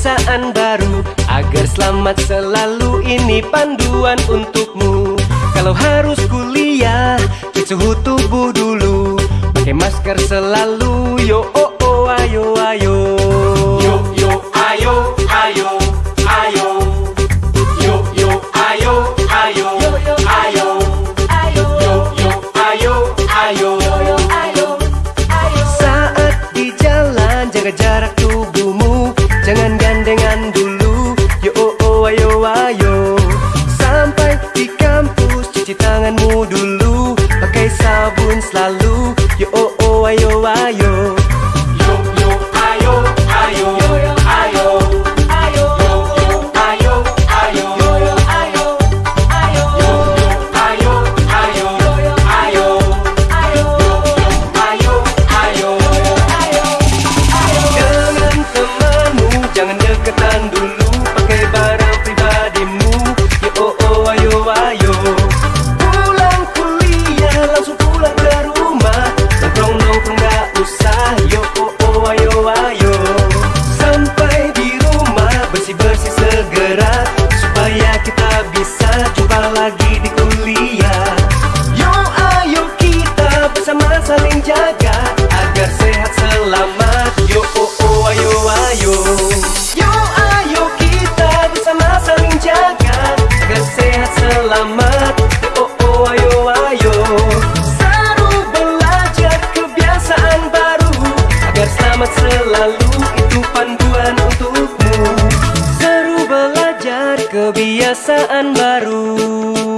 kebiasaan baru Agar selamat selalu. Ini panduan untukmu. Kalau harus kuliah, cek suhu tubuh dulu. Pakai masker selalu, yo oh oh ayo ayo. Yo yo ayo ayo ayo. Yo yo ayo ayo ayo. Yo yo ayo ayo. Saat jaga jarak tubuhmu. Jangan gandengan dulu. Yo oh oh ayo ayo. Sampai di kampus cuci tanganmu dulu. Pakai sabun selalu. Yo oh oh ayo ayo berat Supaya kita bisa coba lagi di kuliah. Yo ayo kita bersama saling jaga Agar sehat selamat. Yo oh oh ayo ayo. Yo ayo kita bersama saling jaga Agar sehat selamat. Oh oh ayo ayo. Seru belajar kebiasaan baru Agar selamat selalu itu pandang kebiasaan baru.